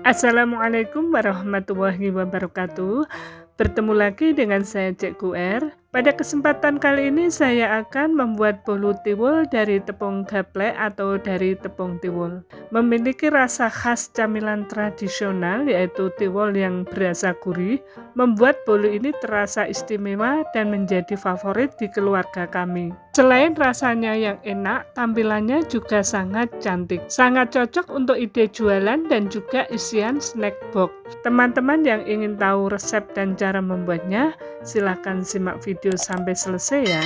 Assalamualaikum warahmatullahi wabarakatuh Bertemu lagi dengan saya Cek R. Pada kesempatan kali ini saya akan membuat bolu tiwul dari tepung gaplek atau dari tepung tiwul. Memiliki rasa khas camilan tradisional yaitu tiwul yang berasa gurih, membuat bolu ini terasa istimewa dan menjadi favorit di keluarga kami. Selain rasanya yang enak, tampilannya juga sangat cantik. Sangat cocok untuk ide jualan dan juga isian snack box. Teman-teman yang ingin tahu resep dan cara membuatnya, silahkan simak video sampai selesai ya.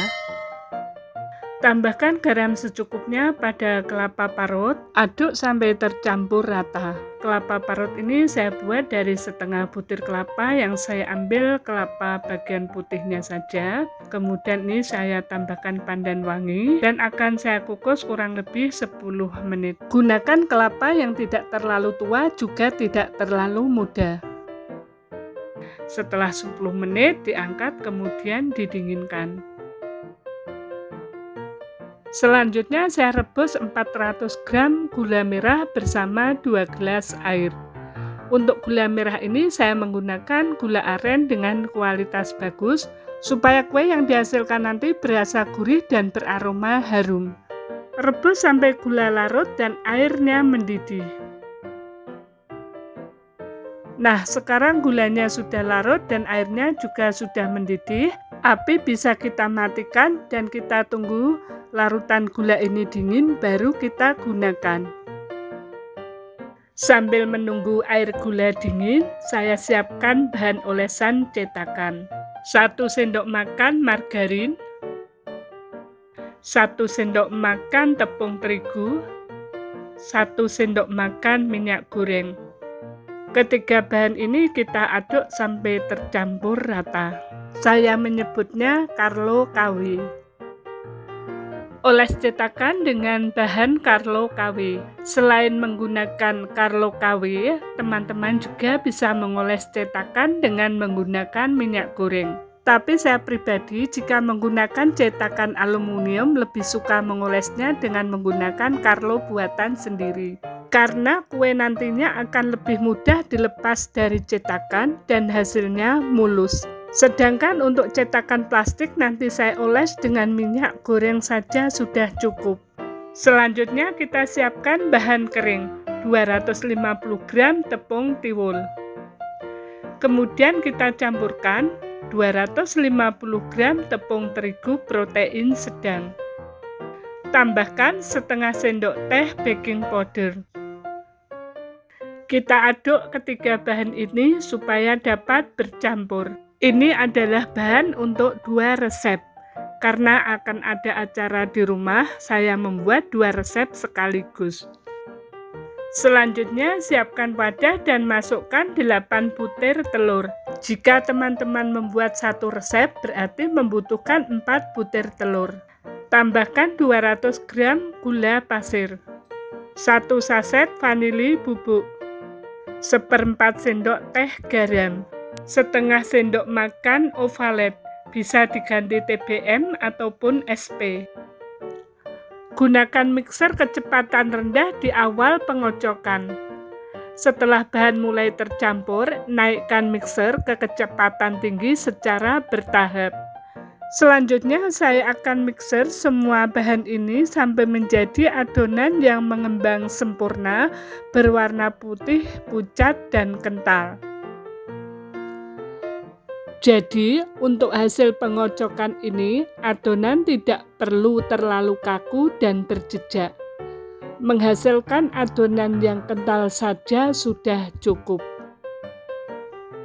Tambahkan garam secukupnya pada kelapa parut, aduk sampai tercampur rata. Kelapa parut ini saya buat dari setengah butir kelapa yang saya ambil kelapa bagian putihnya saja. Kemudian ini saya tambahkan pandan wangi dan akan saya kukus kurang lebih 10 menit. Gunakan kelapa yang tidak terlalu tua juga tidak terlalu muda. Setelah 10 menit diangkat kemudian didinginkan. Selanjutnya saya rebus 400 gram gula merah bersama 2 gelas air. Untuk gula merah ini saya menggunakan gula aren dengan kualitas bagus supaya kue yang dihasilkan nanti berasa gurih dan beraroma harum. Rebus sampai gula larut dan airnya mendidih. Nah, sekarang gulanya sudah larut dan airnya juga sudah mendidih. Api bisa kita matikan dan kita tunggu larutan gula ini dingin baru kita gunakan. Sambil menunggu air gula dingin, saya siapkan bahan olesan cetakan. 1 sendok makan margarin, 1 sendok makan tepung terigu, 1 sendok makan minyak goreng. Ketiga bahan ini kita aduk sampai tercampur rata. Saya menyebutnya Carlo KW. Oles cetakan dengan bahan Carlo KW. Selain menggunakan Carlo KW, teman-teman juga bisa mengoles cetakan dengan menggunakan minyak goreng. Tapi saya pribadi jika menggunakan cetakan aluminium lebih suka mengolesnya dengan menggunakan Carlo buatan sendiri karena kue nantinya akan lebih mudah dilepas dari cetakan dan hasilnya mulus. Sedangkan untuk cetakan plastik nanti saya oles dengan minyak goreng saja sudah cukup. Selanjutnya kita siapkan bahan kering, 250 gram tepung tiwul. Kemudian kita campurkan 250 gram tepung terigu protein sedang. Tambahkan setengah sendok teh baking powder. Kita aduk ketiga bahan ini supaya dapat bercampur. Ini adalah bahan untuk dua resep. Karena akan ada acara di rumah, saya membuat dua resep sekaligus. Selanjutnya, siapkan wadah dan masukkan 8 butir telur. Jika teman-teman membuat satu resep, berarti membutuhkan 4 butir telur. Tambahkan 200 gram gula pasir. 1 saset vanili bubuk seperempat sendok teh garam, setengah sendok makan ovalet, bisa diganti TBM ataupun SP. Gunakan mixer kecepatan rendah di awal pengocokan. Setelah bahan mulai tercampur, naikkan mixer ke kecepatan tinggi secara bertahap. Selanjutnya saya akan mixer semua bahan ini sampai menjadi adonan yang mengembang sempurna, berwarna putih, pucat, dan kental. Jadi, untuk hasil pengocokan ini, adonan tidak perlu terlalu kaku dan berjejak. Menghasilkan adonan yang kental saja sudah cukup.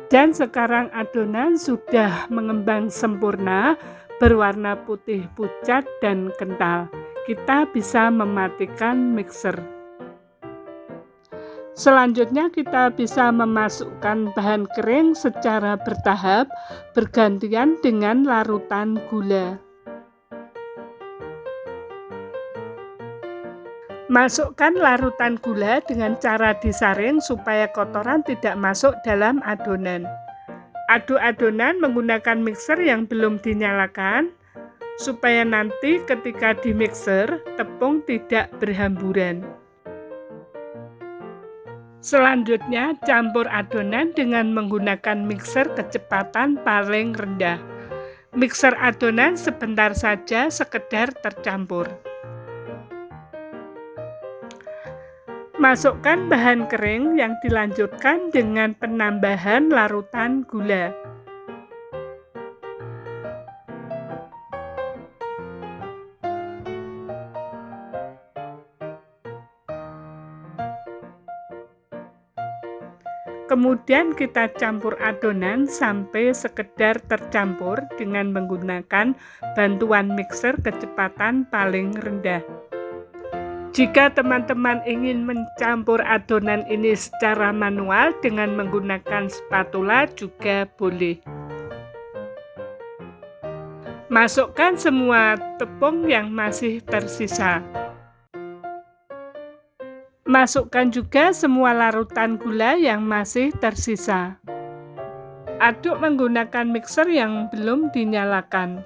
Dan sekarang adonan sudah mengembang sempurna, berwarna putih pucat dan kental. Kita bisa mematikan mixer. Selanjutnya kita bisa memasukkan bahan kering secara bertahap bergantian dengan larutan gula. Masukkan larutan gula dengan cara disaring supaya kotoran tidak masuk dalam adonan. Aduk adonan menggunakan mixer yang belum dinyalakan supaya nanti ketika di mixer tepung tidak berhamburan. Selanjutnya, campur adonan dengan menggunakan mixer kecepatan paling rendah. Mixer adonan sebentar saja sekedar tercampur. Masukkan bahan kering yang dilanjutkan dengan penambahan larutan gula. Kemudian kita campur adonan sampai sekedar tercampur dengan menggunakan bantuan mixer kecepatan paling rendah. Jika teman-teman ingin mencampur adonan ini secara manual dengan menggunakan spatula juga boleh. Masukkan semua tepung yang masih tersisa. Masukkan juga semua larutan gula yang masih tersisa. Aduk menggunakan mixer yang belum dinyalakan.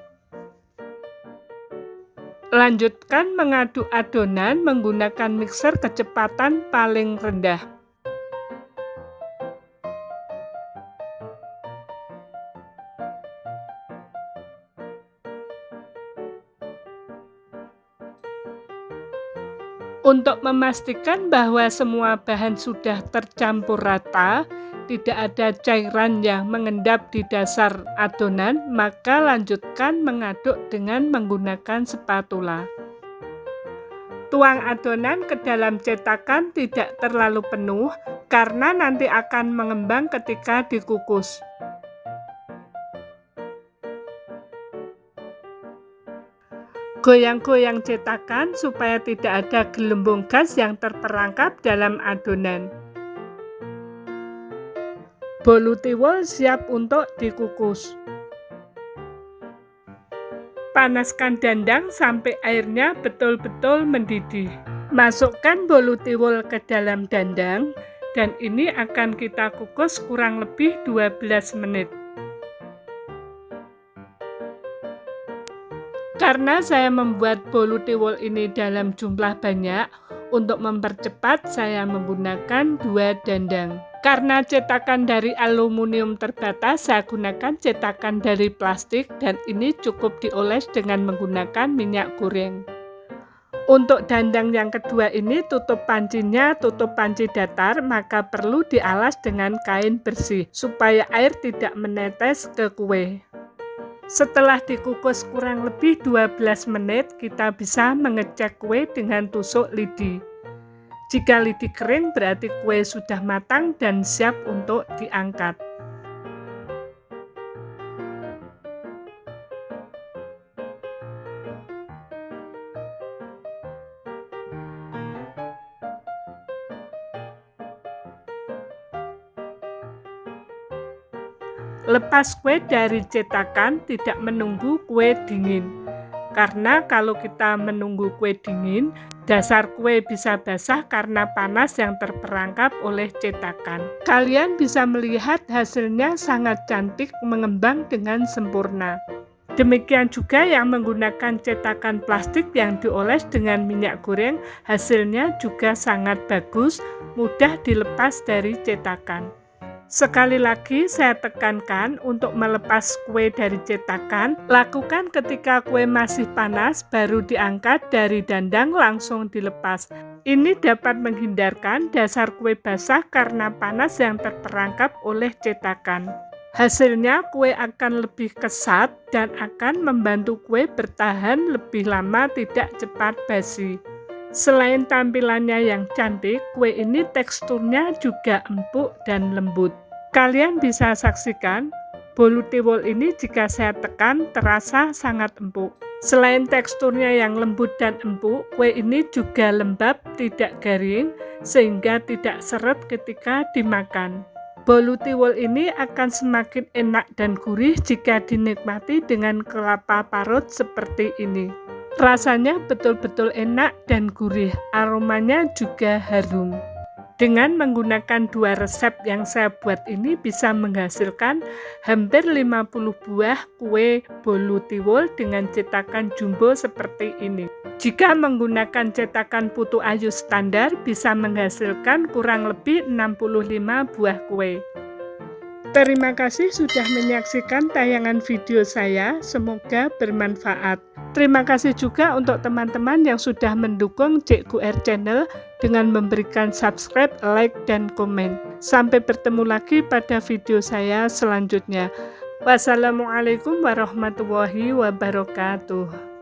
Lanjutkan mengaduk adonan menggunakan mixer kecepatan paling rendah. Untuk memastikan bahwa semua bahan sudah tercampur rata, tidak ada cairan yang mengendap di dasar adonan, maka lanjutkan mengaduk dengan menggunakan spatula. Tuang adonan ke dalam cetakan tidak terlalu penuh karena nanti akan mengembang ketika dikukus. Goyang-goyang cetakan supaya tidak ada gelembung gas yang terperangkap dalam adonan. Bolu tiwul siap untuk dikukus. Panaskan dandang sampai airnya betul-betul mendidih. Masukkan bolu tiwul ke dalam dandang dan ini akan kita kukus kurang lebih 12 menit. Karena saya membuat bolu tiwul ini dalam jumlah banyak, untuk mempercepat saya menggunakan dua dandang. Karena cetakan dari aluminium terbatas, saya gunakan cetakan dari plastik dan ini cukup dioles dengan menggunakan minyak goreng. Untuk dandang yang kedua ini tutup pancinya tutup panci datar maka perlu dialas dengan kain bersih supaya air tidak menetes ke kue. Setelah dikukus kurang lebih 12 menit, kita bisa mengecek kue dengan tusuk lidi. Jika lidi kering berarti kue sudah matang dan siap untuk diangkat. Lepas kue dari cetakan tidak menunggu kue dingin. Karena kalau kita menunggu kue dingin, dasar kue bisa basah karena panas yang terperangkap oleh cetakan. Kalian bisa melihat hasilnya sangat cantik mengembang dengan sempurna. Demikian juga yang menggunakan cetakan plastik yang dioles dengan minyak goreng, hasilnya juga sangat bagus, mudah dilepas dari cetakan. Sekali lagi saya tekankan untuk melepas kue dari cetakan, lakukan ketika kue masih panas baru diangkat dari dandang langsung dilepas. Ini dapat menghindarkan dasar kue basah karena panas yang terperangkap oleh cetakan. Hasilnya kue akan lebih kesat dan akan membantu kue bertahan lebih lama tidak cepat basi. Selain tampilannya yang cantik, kue ini teksturnya juga empuk dan lembut. Kalian bisa saksikan, bolu tiwul ini jika saya tekan terasa sangat empuk. Selain teksturnya yang lembut dan empuk, kue ini juga lembab, tidak garing, sehingga tidak seret ketika dimakan. Bolu tiwul ini akan semakin enak dan gurih jika dinikmati dengan kelapa parut seperti ini. Rasanya betul-betul enak dan gurih, aromanya juga harum. Dengan menggunakan dua resep yang saya buat ini bisa menghasilkan hampir 50 buah kue bolu tiwul dengan cetakan jumbo seperti ini. Jika menggunakan cetakan putu ayu standar bisa menghasilkan kurang lebih 65 buah kue. Terima kasih sudah menyaksikan tayangan video saya, semoga bermanfaat. Terima kasih juga untuk teman-teman yang sudah mendukung Cikgu R Channel dengan memberikan subscribe, like, dan komen. Sampai bertemu lagi pada video saya selanjutnya. Wassalamualaikum warahmatullahi wabarakatuh.